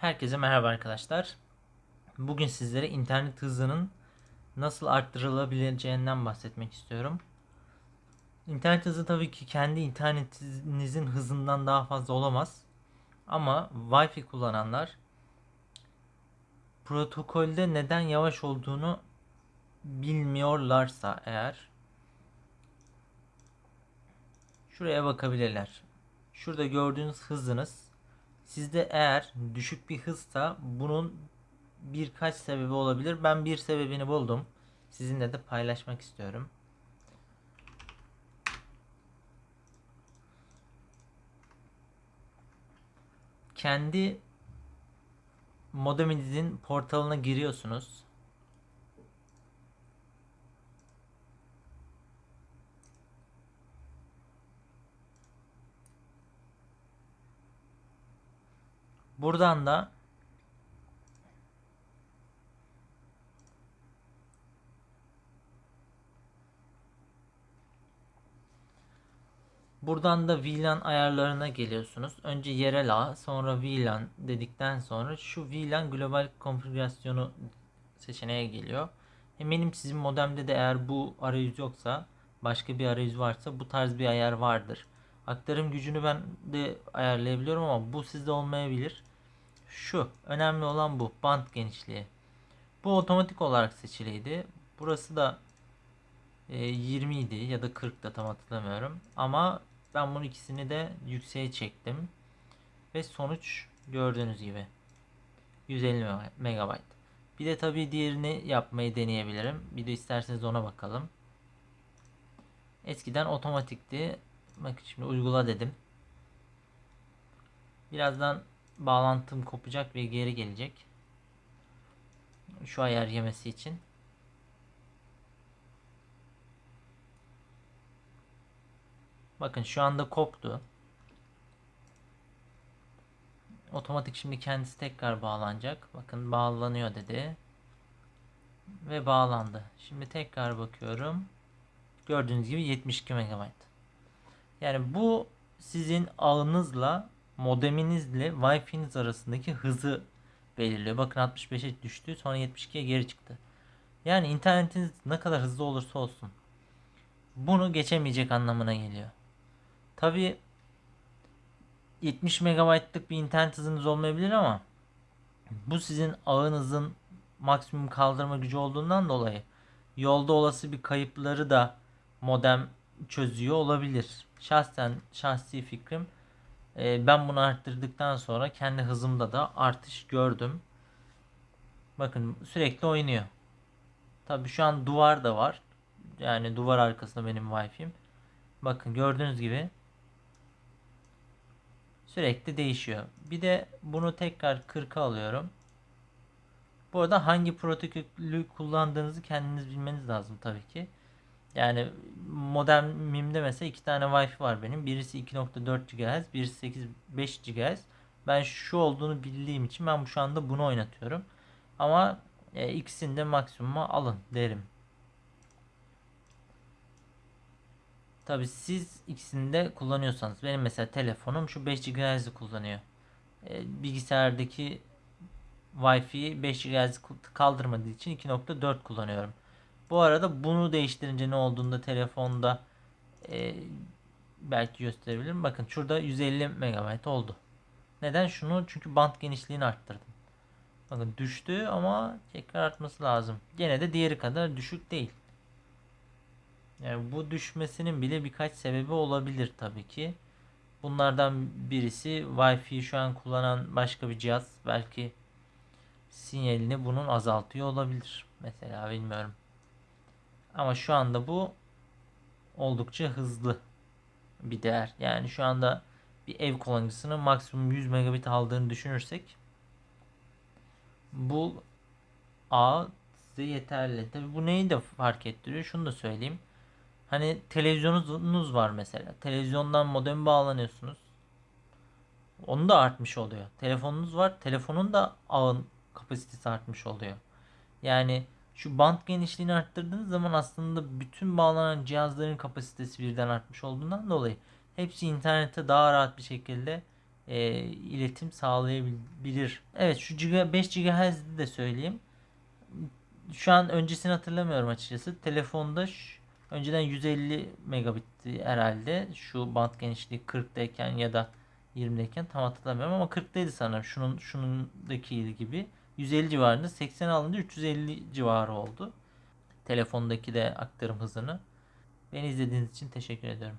Herkese merhaba arkadaşlar. Bugün sizlere internet hızının nasıl arttırılabileceğinden bahsetmek istiyorum. İnternet hızı tabii ki kendi internetinizin hızından daha fazla olamaz. Ama Wi-Fi kullananlar protokolde neden yavaş olduğunu bilmiyorlarsa eğer şuraya bakabilirler. Şurada gördüğünüz hızınız Sizde eğer düşük bir hızsa bunun birkaç sebebi olabilir. Ben bir sebebini buldum. Sizinle de paylaşmak istiyorum. Kendi modeminizin portalına giriyorsunuz. Buradan da Buradan da VLAN ayarlarına geliyorsunuz. Önce yerel ağ, sonra VLAN dedikten sonra şu VLAN global konfigürasyonu seçeneğe geliyor. Eminim sizin modemde de eğer bu arayüz yoksa, başka bir arayüz varsa bu tarz bir ayar vardır. Aktarım gücünü ben de ayarlayabiliyorum ama bu sizde olmayabilir. Şu önemli olan bu band genişliği. Bu otomatik olarak seçiliydi. Burası da e, 20 idi ya da 40 da tam hatırlamıyorum. Ama ben bunu ikisini de yükseğe çektim. Ve sonuç gördüğünüz gibi 150 MB. Bir de tabii diğerini yapmayı deneyebilirim. Bir de isterseniz ona bakalım. Eskiden otomatikti. Bakın şimdi uygula dedim. Birazdan bağlantım kopacak ve geri gelecek. Şu ayar yemesi için. Bakın şu anda koptu. Otomatik şimdi kendisi tekrar bağlanacak. Bakın bağlanıyor dedi. Ve bağlandı. Şimdi tekrar bakıyorum. Gördüğünüz gibi 72 MB. Yani bu sizin ağınızla modeminizle Wi-Fi'niz arasındaki hızı belirliyor. Bakın 65'e düştü sonra 72'ye geri çıktı. Yani internetiniz ne kadar hızlı olursa olsun bunu geçemeyecek anlamına geliyor. Tabi 70 MB'lık bir internet hızınız olmayabilir ama bu sizin ağınızın maksimum kaldırma gücü olduğundan dolayı yolda olası bir kayıpları da modem çözüyor olabilir. Şahsen şahsi fikrim e, ben bunu arttırdıktan sonra kendi hızımda da artış gördüm. Bakın sürekli oynuyor. Tabi şu an duvar da var. Yani duvar arkasında benim wifi'm. Bakın gördüğünüz gibi sürekli değişiyor. Bir de bunu tekrar 40'a alıyorum. Bu arada hangi protokolü kullandığınızı kendiniz bilmeniz lazım tabii ki. Yani modemimde mesela iki tane Wi-Fi var benim. Birisi 2.4 GHz, birisi 8.5 GHz. Ben şu olduğunu bildiğim için ben şu anda bunu oynatıyorum. Ama e, ikisini de maksimuma alın derim. Tabi siz ikisini de kullanıyorsanız benim mesela telefonum şu 5 GHz'i kullanıyor. E, bilgisayardaki Wi-Fi 5 GHz kaldırmadığı için 2.4 kullanıyorum. Bu arada bunu değiştirince ne olduğunda telefonda e, belki gösterebilirim. Bakın şurada 150 MB oldu. Neden? Şunu çünkü bant genişliğini arttırdım. Bakın düştü ama tekrar artması lazım. Gene de diğeri kadar düşük değil. Yani bu düşmesinin bile birkaç sebebi olabilir tabii ki. Bunlardan birisi Wi-Fi şu an kullanan başka bir cihaz belki sinyalini bunun azaltıyor olabilir. Mesela bilmiyorum. Ama şu anda bu oldukça hızlı bir değer. Yani şu anda bir ev kullanıcısının maksimum 100 megabit aldığını düşünürsek bu ağ size yeterli. Tabi bu neyi de fark ettiriyor? Şunu da söyleyeyim. Hani televizyonunuz var mesela. Televizyondan modem bağlanıyorsunuz. Onu da artmış oluyor. Telefonunuz var. Telefonun da ağın kapasitesi artmış oluyor. Yani şu bant genişliğini arttırdığınız zaman aslında bütün bağlanan cihazların kapasitesi birden artmış olduğundan dolayı hepsi internete daha rahat bir şekilde e, iletim sağlayabilir. Evet şu giga, 5 GHz'de de söyleyeyim. Şu an öncesini hatırlamıyorum açıkçası. Telefonda şu- önceden 150 megabitti herhalde. Şu band genişliği 40'dayken ya da 20'deyken tam hatırlamıyorum ama 40'taydı sanırım. Şunun şunundaki gibi. 150 civarında 80 alınca 350 civarı oldu. Telefondaki de aktarım hızını. Beni izlediğiniz için teşekkür ediyorum.